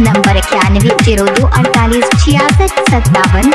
Number इक्यानवे zero दो अड़तालीस छियासठ सत्तावन।